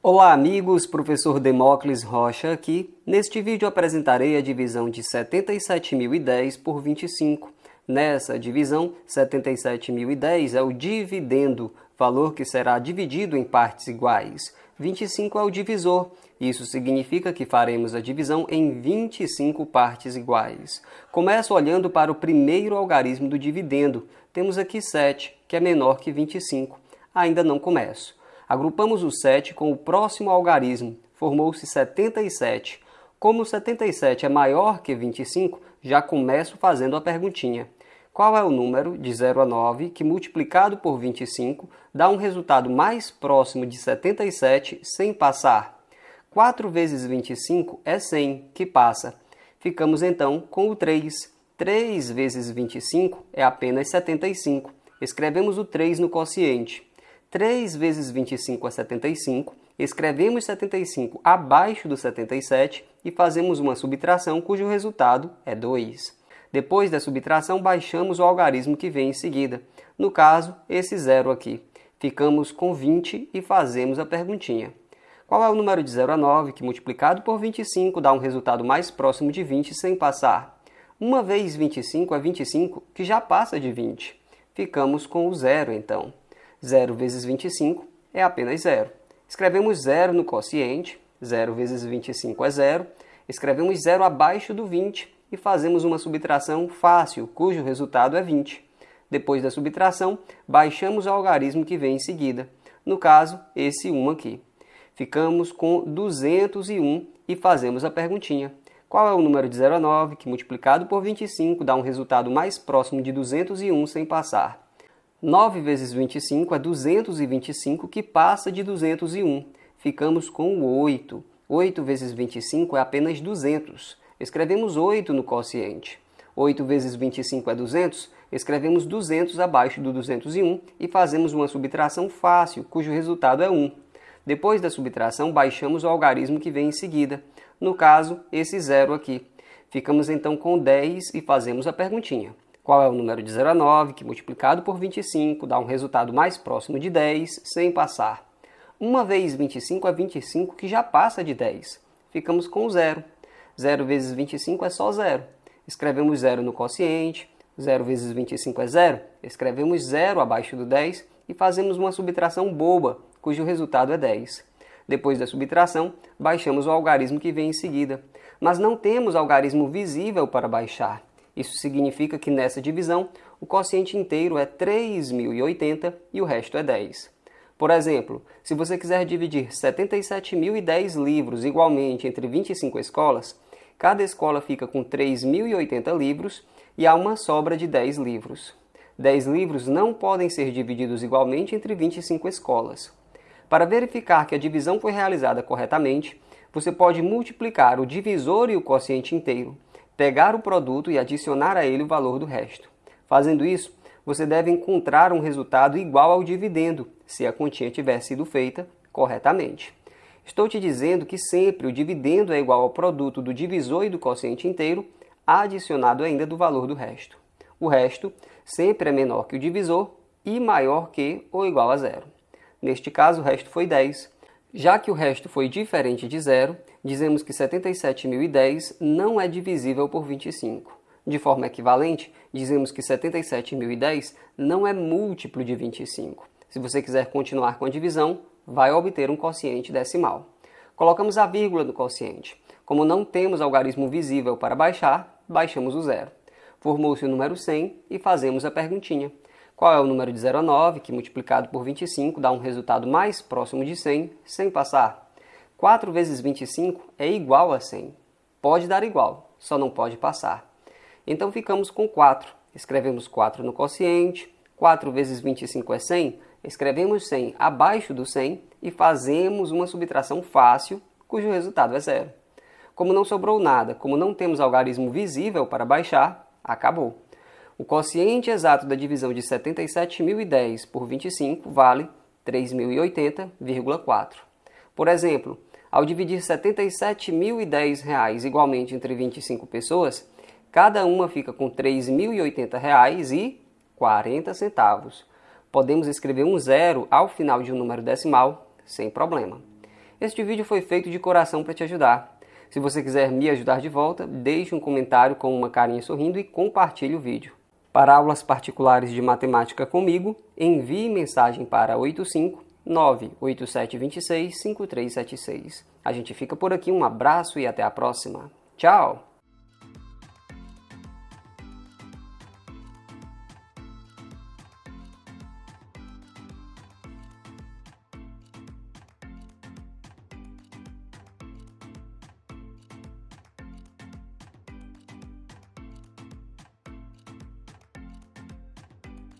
Olá amigos, professor Demócles Rocha aqui. Neste vídeo apresentarei a divisão de 77.010 por 25. Nessa divisão, 77.010 é o dividendo, valor que será dividido em partes iguais. 25 é o divisor, isso significa que faremos a divisão em 25 partes iguais. Começo olhando para o primeiro algarismo do dividendo. Temos aqui 7, que é menor que 25. Ainda não começo. Agrupamos o 7 com o próximo algarismo, formou-se 77. Como 77 é maior que 25, já começo fazendo a perguntinha. Qual é o número de 0 a 9 que multiplicado por 25 dá um resultado mais próximo de 77 sem passar? 4 vezes 25 é 100, que passa. Ficamos então com o 3. 3 vezes 25 é apenas 75. Escrevemos o 3 no quociente. 3 vezes 25 é 75, escrevemos 75 abaixo do 77 e fazemos uma subtração cujo resultado é 2. Depois da subtração, baixamos o algarismo que vem em seguida, no caso, esse zero aqui. Ficamos com 20 e fazemos a perguntinha. Qual é o número de 0 a 9 que multiplicado por 25 dá um resultado mais próximo de 20 sem passar? Uma vez 25 é 25, que já passa de 20. Ficamos com o zero então. 0 vezes 25 é apenas 0. Escrevemos 0 no quociente, 0 vezes 25 é 0. Escrevemos 0 abaixo do 20 e fazemos uma subtração fácil, cujo resultado é 20. Depois da subtração, baixamos o algarismo que vem em seguida, no caso, esse 1 aqui. Ficamos com 201 e fazemos a perguntinha. Qual é o número de 0 a 9 que multiplicado por 25 dá um resultado mais próximo de 201 sem passar? 9 vezes 25 é 225, que passa de 201. Ficamos com o 8. 8 vezes 25 é apenas 200. Escrevemos 8 no quociente. 8 vezes 25 é 200, escrevemos 200 abaixo do 201 e fazemos uma subtração fácil, cujo resultado é 1. Depois da subtração, baixamos o algarismo que vem em seguida, no caso, esse zero aqui. Ficamos então com 10 e fazemos a perguntinha. Qual é o número de 0 a 9, que multiplicado por 25 dá um resultado mais próximo de 10, sem passar. 1 vezes 25 é 25, que já passa de 10. Ficamos com 0. 0 vezes 25 é só 0. Escrevemos 0 no quociente. 0 vezes 25 é 0. Escrevemos 0 abaixo do 10 e fazemos uma subtração boba, cujo resultado é 10. Depois da subtração, baixamos o algarismo que vem em seguida. Mas não temos algarismo visível para baixar. Isso significa que nessa divisão, o quociente inteiro é 3.080 e o resto é 10. Por exemplo, se você quiser dividir 77.010 livros igualmente entre 25 escolas, cada escola fica com 3.080 livros e há uma sobra de 10 livros. 10 livros não podem ser divididos igualmente entre 25 escolas. Para verificar que a divisão foi realizada corretamente, você pode multiplicar o divisor e o quociente inteiro, pegar o produto e adicionar a ele o valor do resto. Fazendo isso, você deve encontrar um resultado igual ao dividendo, se a continha tiver sido feita corretamente. Estou te dizendo que sempre o dividendo é igual ao produto do divisor e do quociente inteiro, adicionado ainda do valor do resto. O resto sempre é menor que o divisor e maior que ou igual a zero. Neste caso, o resto foi 10. Já que o resto foi diferente de zero, dizemos que 77.010 não é divisível por 25. De forma equivalente, dizemos que 77.010 não é múltiplo de 25. Se você quiser continuar com a divisão, vai obter um quociente decimal. Colocamos a vírgula no quociente. Como não temos algarismo visível para baixar, baixamos o zero. Formou-se o número 100 e fazemos a perguntinha. Qual é o número de 0 a 9, que multiplicado por 25 dá um resultado mais próximo de 100, sem passar? 4 vezes 25 é igual a 100. Pode dar igual, só não pode passar. Então ficamos com 4. Escrevemos 4 no quociente. 4 vezes 25 é 100. Escrevemos 100 abaixo do 100 e fazemos uma subtração fácil, cujo resultado é zero. Como não sobrou nada, como não temos algarismo visível para baixar, acabou. O quociente exato da divisão de 77.010 por 25 vale 3.080,4. Por exemplo, ao dividir R$ 77.010 igualmente entre 25 pessoas, cada uma fica com R$ 3.080,40. Podemos escrever um zero ao final de um número decimal sem problema. Este vídeo foi feito de coração para te ajudar. Se você quiser me ajudar de volta, deixe um comentário com uma carinha sorrindo e compartilhe o vídeo. Para aulas particulares de matemática comigo, envie mensagem para 85 98726 5376. A gente fica por aqui, um abraço e até a próxima. Tchau!